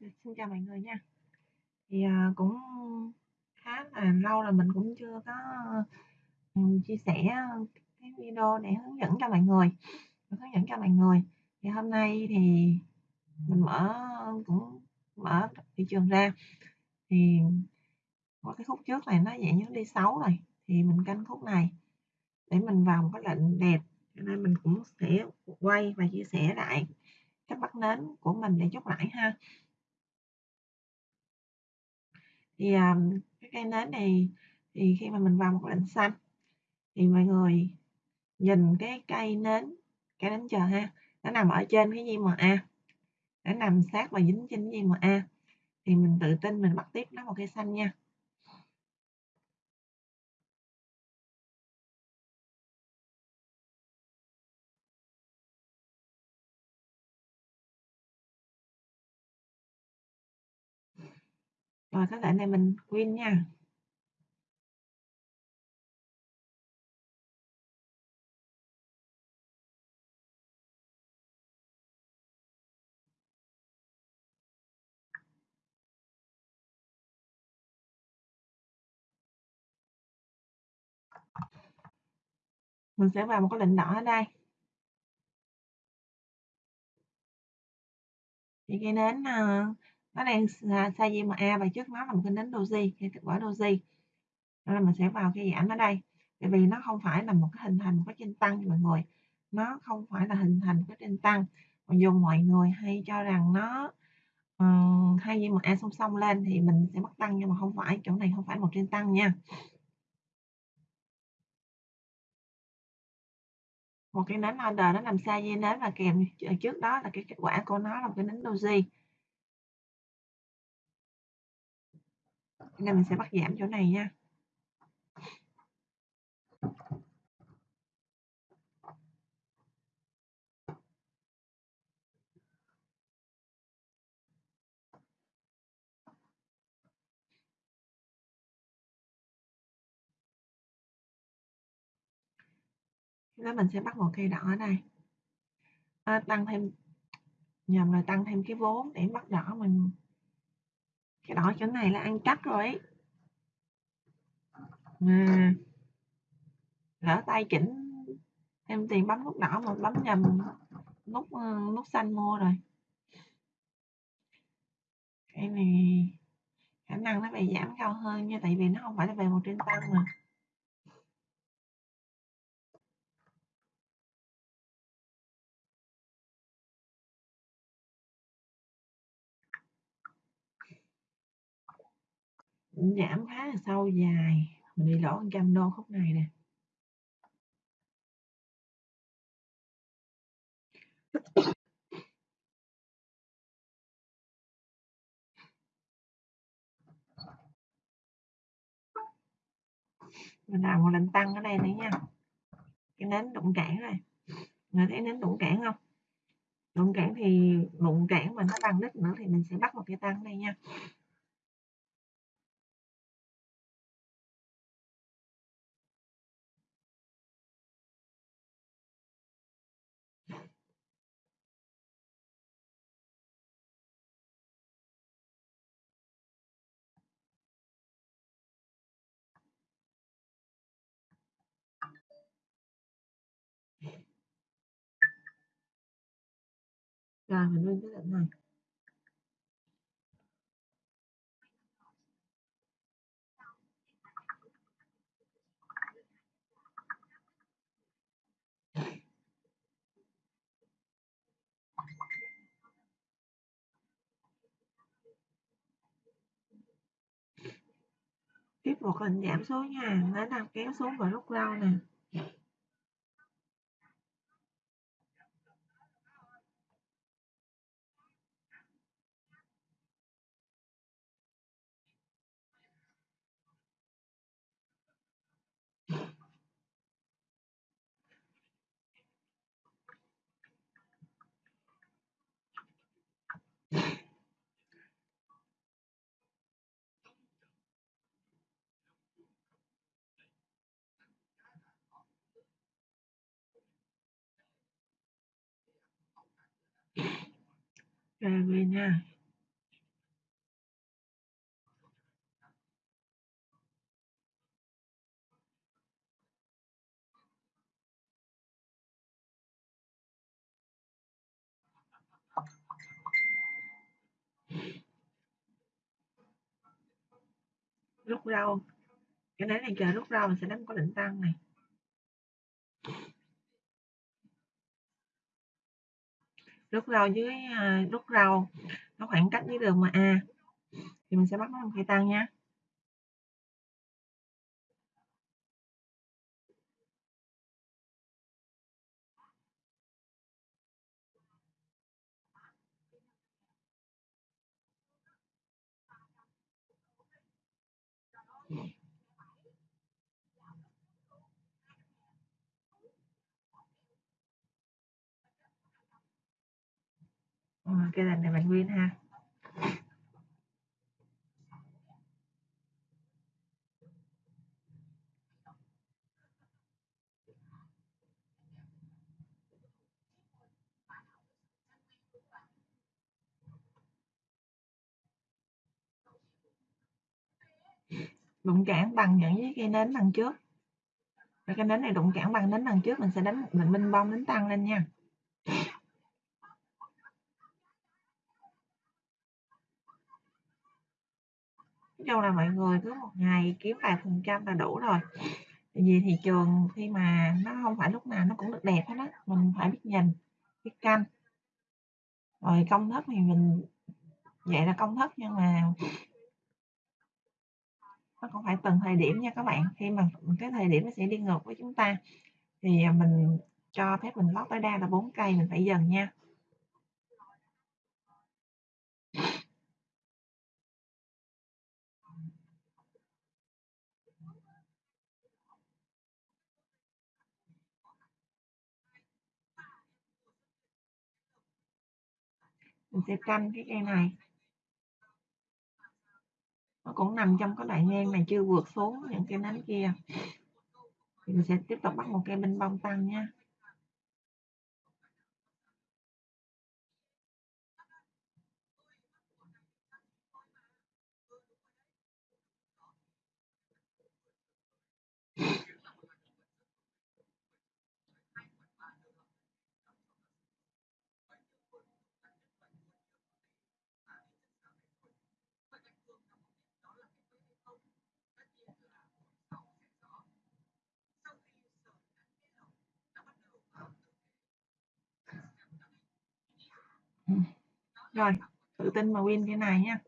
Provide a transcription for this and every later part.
Ừ, xin chào mọi người nha. Thì, à, cũng khá là lâu rồi mình cũng chưa có, ừm, chia sẻ cái video để hướng dẫn cho mọi người, hướng dẫn cho mọi người. Thì hôm nay thì mình mở cũng mở thị trường ra, thì có cái khúc trước này nó dạng như đi xấu rồi, thì mình canh khúc này để mình vào một cái lệnh đẹp, cho nên mình cũng sẽ quay và chia sẻ lại cách bắt nến của mình để chốt lãi ha. Thì, à, cái cây nến này thì khi mà mình vào một lệnh xanh thì mọi người nhìn cái cây nến cây nến chờ ha, nó nằm ở trên cái JMA, nó nằm sát và dính trên cái JMA thì mình tự tin mình bắt tiếp nó một cây xanh nha. Rồi các lệnh này mình win nha. Mình sẽ vào một cái lệnh đỏ ở đây. Thì cây nến, ờ, nó đang à, size MA và trước nó là một cái nến doji, cây kết quả doji. Nên là mình sẽ vào cái giảm ở đây, tại vì nó không phải là một cái hình thành một cái trên tăng mọi người, nó không phải là hình thành một cái trên tăng. Mặc dù mọi người hay cho rằng nó, ờ, hai JMA song song lên thì mình sẽ bắt tăng nhưng mà không phải, chỗ này không phải một trên tăng nha. Một cái nến order nó nằm xa dây nến và kèm ờ, trước đó là cái kết quả của nó là một cái nến doji. Nên mình sẽ bắt giảm chỗ này nha. Đó mình sẽ bắt một cây đỏ ở đây. À, tăng thêm nhầm là tăng thêm cái vốn để bắt đỏ mình cái đó chỗ này là ăn chắc rồi ấy. À, lỡ tay chỉnh thêm tiền bấm nút đỏ mà bấm nhầm nút nút ờ, xanh mua rồi. Cái này khả năng nó về giảm cao hơn nha tại vì nó không phải là về một trên tăng mà. Giảm khá là sâu dài. Mình đi lỗ 100 đô khúc này nè. Mình làm một lệnh tăng ở đây nữa nha. Cái nến đụng cản này. Người thấy nến đụng cản không? Đụng cản thì đụng cản mà nó tăng đích nữa thì mình sẽ bắt một cái tăng đây nha. Rồi, mình lên cái lệnh này. Tiếp một hình giảm số nha nó đang kéo xuống vào lúc lâu nè. về về nha. Rút rau cái này này chờ rút rau mình sẽ đánh có đỉnh tăng này. Rút rau dưới à, rút rau nó khoảng cách với đường mà a. Thì mình sẽ bắt nó làm cây tăng nha. Ờ, ừ, lần này bạn nguyên ha. Đụng cản bằng những với cây nến đằng trước. Cái nến này đụng cản bằng nến đằng trước mình sẽ đánh mình minh bông đánh tăng lên nha. Nói chung là mọi người cứ một ngày kiếm vài phần trăm là đủ rồi. Tại vì thị trường khi mà nó không phải lúc nào nó cũng được đẹp hết á, mình phải biết nhìn, biết canh. Rồi công thức thì mình, vậy là công thức nhưng mà nó cũng phải từng thời điểm nha các bạn. Khi mà cái thời điểm nó sẽ đi ngược với chúng ta thì mình cho phép mình lót tối đa là 4 cây mình phải dần nha. Mình sẽ canh cái cây này. Nó cũng nằm trong cái đoạn ngang này chưa vượt xuống những cái nánh kia. Thì mình sẽ tiếp tục bắt một cây bên bông tăng nha. Rồi tự tin mà win cái này nha.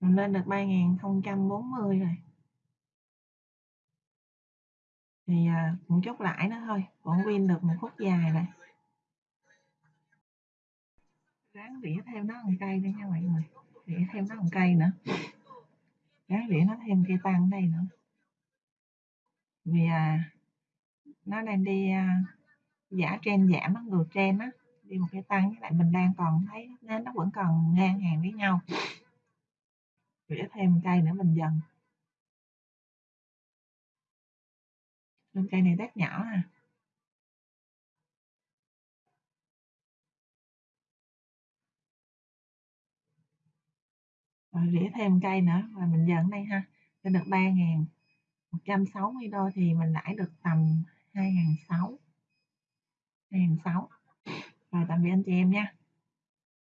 Mình lên được 3040 rồi. Thì à, cũng chốt lãi nữa thôi vẫn win được một phút dài rồi. Ráng rỉa thêm nó một cây nữa nha mọi người rỉa thêm nó một cây nữa. Ráng rỉa nó thêm cây tăng đây nữa. Vì à, nó đang đi à, giả trên giảm nó ngược trên á đi một cây tăng với lại mình đang còn thấy nên nó vẫn còn ngang hàng với nhau. Rỉa thêm một cây nữa mình dần. Lên cây này tép nhỏ à. Rồi rỉa thêm cây nữa và mình dần đây ha lên được 3 ngàn 160 đô thì mình lãi được tầm 2 ngàn 6 2 ngàn 6 rồi tạm biệt anh chị em nha.